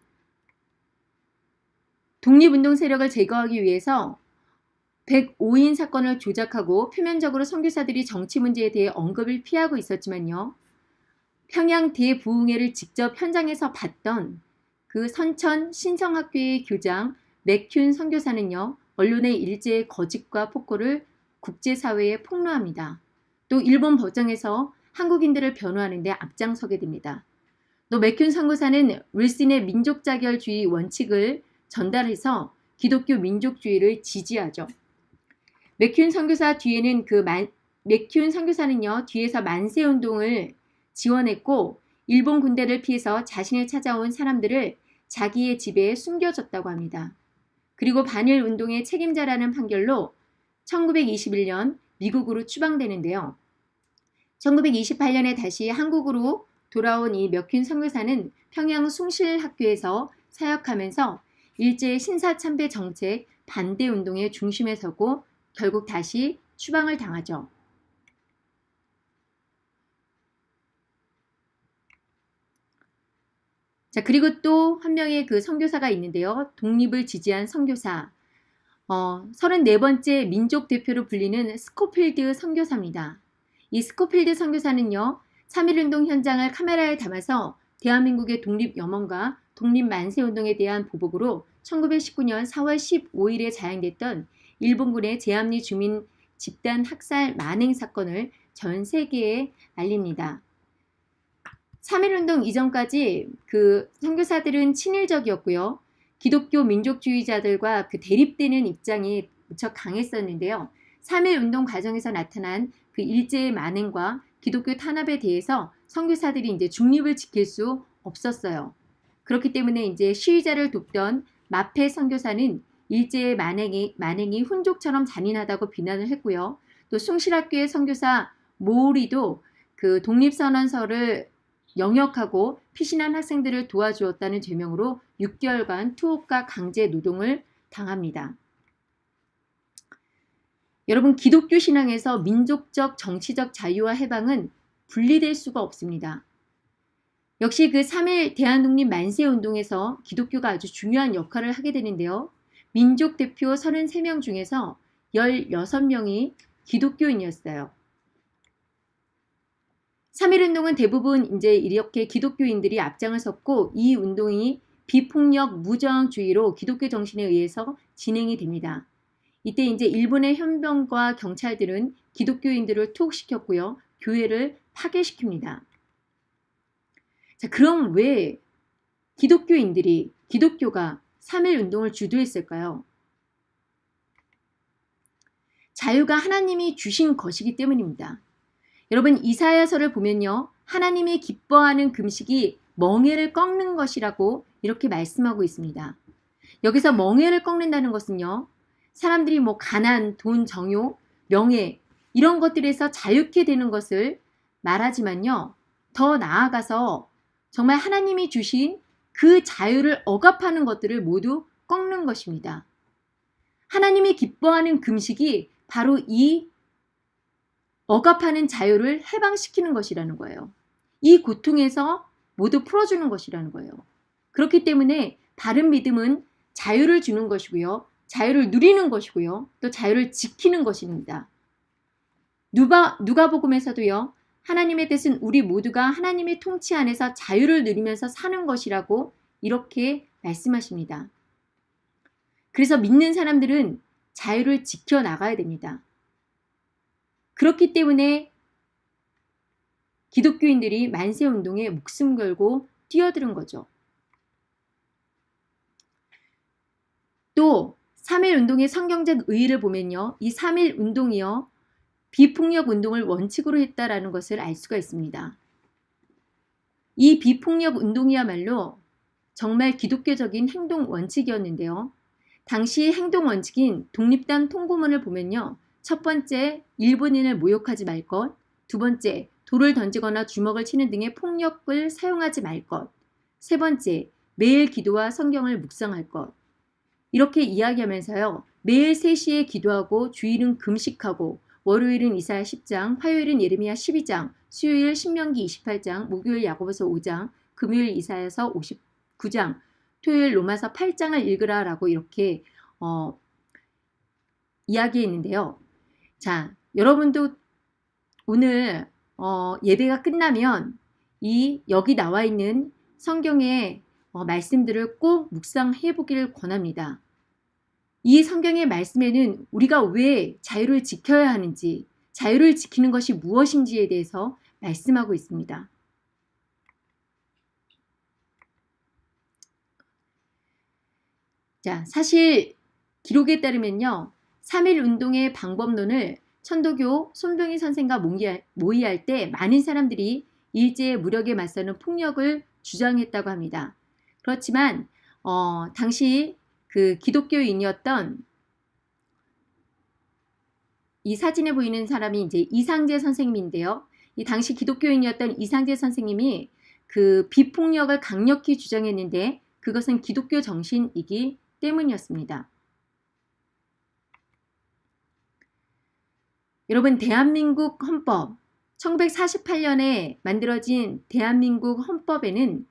독립운동 세력을 제거하기 위해서 105인 사건을 조작하고 표면적으로 선교사들이 정치 문제에 대해 언급을 피하고 있었지만요. 평양 대부흥회를 직접 현장에서 봤던 그 선천 신성학교의 교장 맥큔 선교사는요. 언론의 일제의 거짓과 폭로를 국제사회에 폭로합니다. 또 일본 법정에서 한국인들을 변호하는 데 앞장서게 됩니다. 또 맥큔 선교사는 윌슨의 민족자결주의 원칙을 전달해서 기독교 민족주의를 지지하죠. 맥큔 선교사 뒤에는 그 만, 맥큔 선교사는요 뒤에서 만세 운동을 지원했고 일본 군대를 피해서 자신을 찾아온 사람들을 자기의 집에 숨겨졌다고 합니다. 그리고 반일 운동의 책임자라는 판결로 1921년 미국으로 추방되는데요. 1928년에 다시 한국으로 돌아온 이 몇균 선교사는 평양 숭실학교에서 사역하면서 일제 신사참배 정책 반대 운동의 중심에 서고 결국 다시 추방을 당하죠. 자, 그리고 또 한 명의 그 선교사가 있는데요. 독립을 지지한 선교사. 어, 34번째 민족 대표로 불리는 스코필드 선교사입니다. 이 스코필드 선교사는요. 3.1운동 현장을 카메라에 담아서 대한민국의 독립열망과 독립 만세운동에 대한 보복으로 1919년 4월 15일에 자행됐던 일본군의 제암리 주민 집단 학살 만행 사건을 전 세계에 알립니다. 3.1운동 이전까지 그 선교사들은 친일적이었고요. 기독교 민족주의자들과 그 대립되는 입장이 무척 강했었는데요. 3.1운동 과정에서 나타난 그 일제의 만행과 기독교 탄압에 대해서 선교사들이 이제 중립을 지킬 수 없었어요. 그렇기 때문에 이제 시위자를 돕던 마페 선교사는 일제의 만행이, 만행이 훈족처럼 잔인하다고 비난을 했고요. 또 숭실학교의 선교사 모우리도 그 독립선언서를 영역하고 피신한 학생들을 도와주었다는 죄명으로 6개월간 투옥과 강제 노동을 당합니다. 여러분 기독교 신앙에서 민족적 정치적 자유와 해방은 분리될 수가 없습니다. 역시 그 3일 대한독립 만세운동에서 기독교가 아주 중요한 역할을 하게 되는데요. 민족 대표 33명 중에서 16명이 기독교인이었어요. 3.1운동은 대부분 이제 이렇게 기독교인들이 앞장을 섰고 이 운동이 비폭력 무저항주의로 기독교 정신에 의해서 진행이 됩니다. 이때 이제 일본의 현병과 경찰들은 기독교인들을 투옥시켰고요. 교회를 파괴시킵니다. 자, 그럼 왜 기독교인들이 기독교가 3일 운동을 주도했을까요? 자유가 하나님이 주신 것이기 때문입니다. 여러분 이사야서를 보면요. 하나님이 기뻐하는 금식이 멍해를 꺾는 것이라고 이렇게 말씀하고 있습니다. 여기서 멍해를 꺾는다는 것은요. 사람들이 뭐 가난, 돈, 정욕, 명예 이런 것들에서 자유케 되는 것을 말하지만요. 더 나아가서 정말 하나님이 주신 그 자유를 억압하는 것들을 모두 꺾는 것입니다. 하나님이 기뻐하는 금식이 바로 이 억압하는 자유를 해방시키는 것이라는 거예요. 이 고통에서 모두 풀어주는 것이라는 거예요. 그렇기 때문에 바른 믿음은 자유를 주는 것이고요. 자유를 누리는 것이고요. 또 자유를 지키는 것입니다. 누가, 누가복음에서도요. 하나님의 뜻은 우리 모두가 하나님의 통치 안에서 자유를 누리면서 사는 것이라고 이렇게 말씀하십니다. 그래서 믿는 사람들은 자유를 지켜나가야 됩니다. 그렇기 때문에 기독교인들이 만세운동에 목숨 걸고 뛰어드는 거죠. 또 3.1운동의 성경적 의의를 보면요. 이 3.1운동이요. 비폭력 운동을 원칙으로 했다라는 것을 알 수가 있습니다. 이 비폭력 운동이야말로 정말 기독교적인 행동 원칙이었는데요. 당시 행동 원칙인 독립단 통고문을 보면요. 첫 번째, 일본인을 모욕하지 말 것. 두 번째, 돌을 던지거나 주먹을 치는 등의 폭력을 사용하지 말 것. 세 번째, 매일 기도와 성경을 묵상할 것. 이렇게 이야기하면서요. 매일 3시에 기도하고 주일은 금식하고 월요일은 이사야 10장, 화요일은 예레미야 12장, 수요일 신명기 28장, 목요일 야고보서 5장, 금요일 이사야서 59장, 토요일 로마서 8장을 읽으라 라고 이렇게 어, 이야기했는데요. 자, 여러분도 오늘 어, 예배가 끝나면 이 여기 나와 있는 성경의 어, 말씀들을 꼭 묵상해 보기를 권합니다. 이 성경의 말씀에는 우리가 왜 자유를 지켜야 하는지, 자유를 지키는 것이 무엇인지에 대해서 말씀하고 있습니다. 자, 사실 기록에 따르면요. 3.1 운동의 방법론을 천도교 손병희 선생과 모의할 때 많은 사람들이 일제의 무력에 맞서는 폭력을 주장했다고 합니다. 그렇지만 어, 당시 그 기독교인이었던 이 사진에 보이는 사람이 이제 이상재 선생님인데요. 이 당시 기독교인이었던 이상재 선생님이 그 비폭력을 강력히 주장했는데 그것은 기독교 정신이기 때문이었습니다. 여러분 대한민국 헌법 1948년에 만들어진 대한민국 헌법에는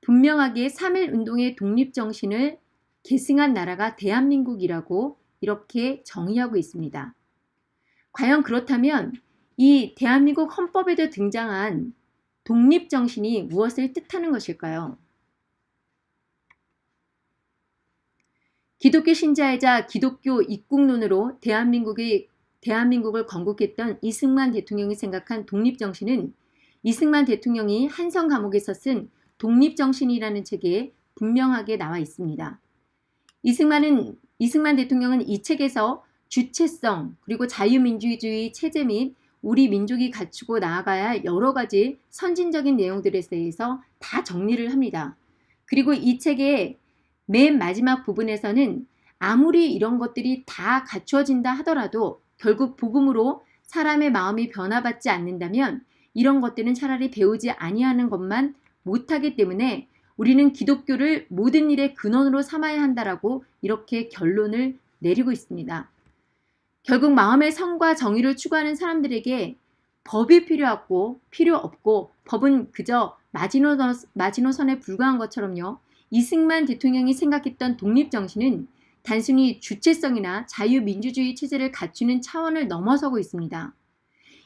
분명하게 3.1운동의 독립정신을 계승한 나라가 대한민국이라고 이렇게 정의하고 있습니다. 과연 그렇다면 이 대한민국 헌법에도 등장한 독립정신이 무엇을 뜻하는 것일까요? 기독교 신자이자 기독교 입국론으로 대한민국의 대한민국을 건국했던 이승만 대통령이 생각한 독립정신은 이승만 대통령이 한성 감옥에서 쓴 독립정신이라는 책에 분명하게 나와 있습니다. 이승만은 이승만 대통령은 이 책에서 주체성 그리고 자유민주주의 체제 및 우리 민족이 갖추고 나아가야 할 여러 가지 선진적인 내용들에 대해서 다 정리를 합니다. 그리고 이 책의 맨 마지막 부분에서는 아무리 이런 것들이 다 갖추어진다 하더라도 결국 복음으로 사람의 마음이 변화받지 않는다면 이런 것들은 차라리 배우지 아니하는 것만 못하기 때문에 우리는 기독교를 모든 일의 근원으로 삼아야 한다라고 이렇게 결론을 내리고 있습니다. 결국 마음의 성과 정의를 추구하는 사람들에게 법이 필요하고 필요 없고 법은 그저 마지노선, 마지노선에 불과한 것처럼요. 이승만 대통령이 생각했던 독립정신은 단순히 주체성이나 자유민주주의 체제를 갖추는 차원을 넘어서고 있습니다.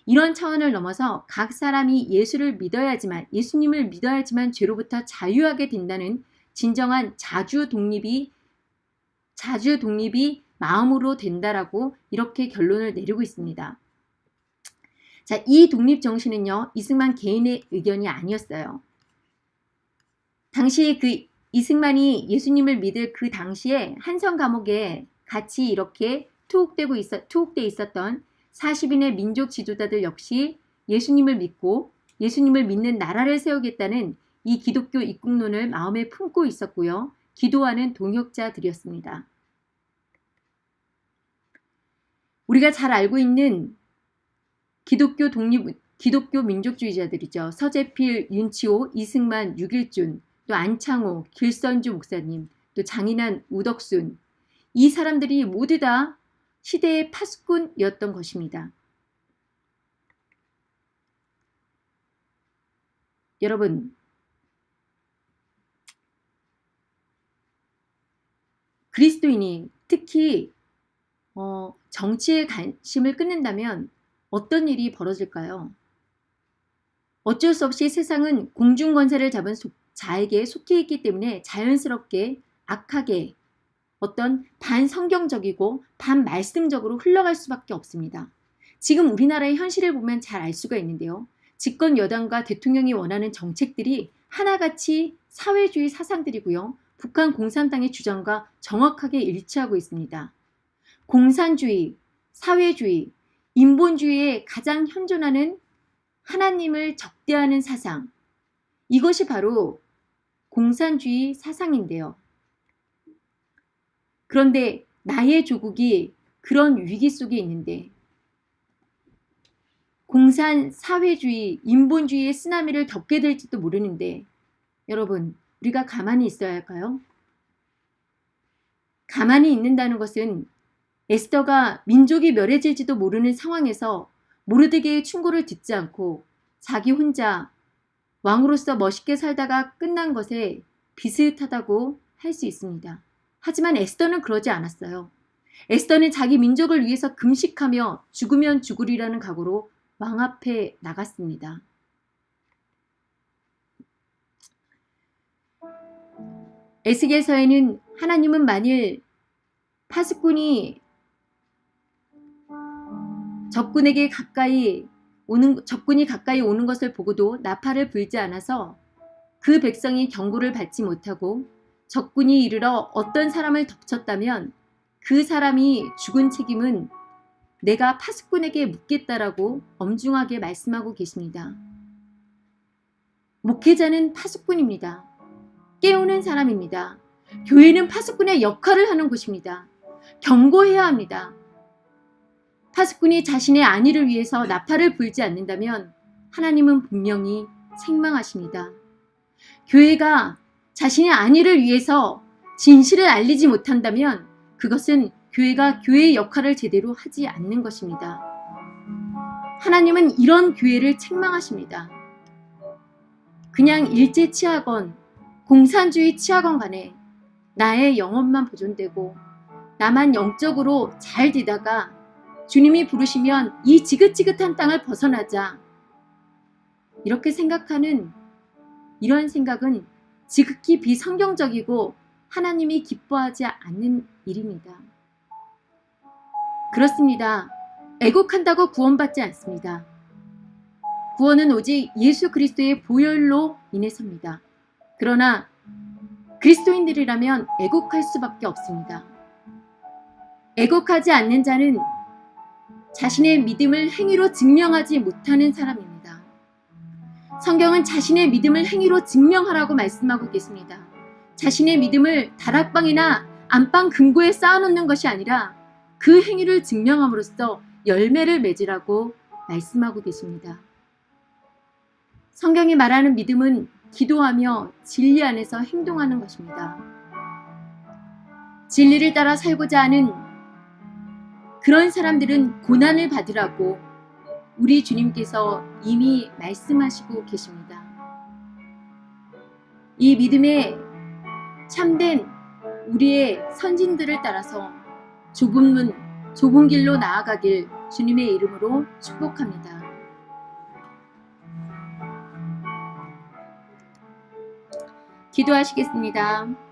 이런 차원을 넘어서 각 사람이 예수를 믿어야지만 예수님을 믿어야지만 죄로부터 자유하게 된다는 진정한 자주 독립이 자주 독립이 마음으로 된다라고 이렇게 결론을 내리고 있습니다. 자, 이 독립 정신은요. 이승만 개인의 의견이 아니었어요. 당시 그 이승만이 예수님을 믿을 그 당시에 한성 감옥에 같이 이렇게 투옥되고 있어 투옥돼 있었던 40인의 민족 지도자들 역시 예수님을 믿고 예수님을 믿는 나라를 세우겠다는 이 기독교 입국론을 마음에 품고 있었고요. 기도하는 동역자들이었습니다. 우리가 잘 알고 있는 기독교 독립 기독교 민족주의자들이죠. 서재필, 윤치호, 이승만, 유길준, 또 안창호, 길선주 목사님, 또 장인한 우덕순 이 사람들이 모두 다 시대의 파수꾼이었던 것입니다. 여러분 그리스도인이 특히 어, 정치에 관심을 끊는다면 어떤 일이 벌어질까요? 어쩔 수 없이 세상은 공중권세를 잡은 자에게 속해 있기 때문에 자연스럽게 악하게 어떤 반성경적이고 반말씀적으로 흘러갈 수밖에 없습니다. 지금 우리나라의 현실을 보면 잘 알 수가 있는데요. 집권 여당과 대통령이 원하는 정책들이 하나같이 사회주의 사상들이고요. 북한 공산당의 주장과 정확하게 일치하고 있습니다. 공산주의, 사회주의, 인본주의에 가장 현존하는 하나님을 적대하는 사상. 이것이 바로 공산주의 사상인데요. 그런데 나의 조국이 그런 위기 속에 있는데 공산 사회주의, 인본주의의 쓰나미를 겪게 될지도 모르는데 여러분 우리가 가만히 있어야 할까요? 가만히 있는다는 것은 에스더가 민족이 멸해질지도 모르는 상황에서 모르드게의 충고를 듣지 않고 자기 혼자 왕으로서 멋있게 살다가 끝난 것에 비슷하다고 할 수 있습니다. 하지만 에스더는 그러지 않았어요. 에스더는 자기 민족을 위해서 금식하며 죽으면 죽으리라는 각오로 왕 앞에 나갔습니다. 에스겔서에는 하나님은 만일 파수꾼이 적군에게 가까이 오는 적군이 가까이 오는 것을 보고도 나팔을 불지 않아서 그 백성이 경고를 받지 못하고 적군이 이르러 어떤 사람을 덮쳤다면 그 사람이 죽은 책임은 내가 파수꾼에게 묻겠다라고 엄중하게 말씀하고 계십니다. 목회자는 파수꾼입니다. 깨우는 사람입니다. 교회는 파수꾼의 역할을 하는 곳입니다. 경고해야 합니다. 파수꾼이 자신의 안위를 위해서 나팔을 불지 않는다면 하나님은 분명히 책망하십니다. 교회가 자신의 안위를 위해서 진실을 알리지 못한다면 그것은 교회가 교회의 역할을 제대로 하지 않는 것입니다. 하나님은 이런 교회를 책망하십니다. 그냥 일제 치하건 공산주의 치하건 간에 나의 영혼만 보존되고 나만 영적으로 잘 되다가 주님이 부르시면 이 지긋지긋한 땅을 벗어나자 이렇게 생각하는 이런 생각은 지극히 비성경적이고 하나님이 기뻐하지 않는 일입니다. 그렇습니다. 애곡한다고 구원받지 않습니다. 구원은 오직 예수 그리스도의 보혈로 인해서입니다. 그러나 그리스도인들이라면 애곡할 수밖에 없습니다. 애곡하지 않는 자는 자신의 믿음을 행위로 증명하지 못하는 사람입니다. 성경은 자신의 믿음을 행위로 증명하라고 말씀하고 계십니다. 자신의 믿음을 다락방이나 안방 금고에 쌓아놓는 것이 아니라 그 행위를 증명함으로써 열매를 맺으라고 말씀하고 계십니다. 성경이 말하는 믿음은 기도하며 진리 안에서 행동하는 것입니다. 진리를 따라 살고자 하는 그런 사람들은 고난을 받으라고 우리 주님께서 이미 말씀하시고 계십니다. 이 믿음에 참된 우리의 선진들을 따라서 좁은 문, 좁은 길로 나아가길 주님의 이름으로 축복합니다. 기도하시겠습니다.